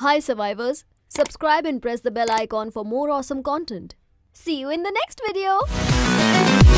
Hi survivors, subscribe and press the bell icon for more awesome content. See you in the next video.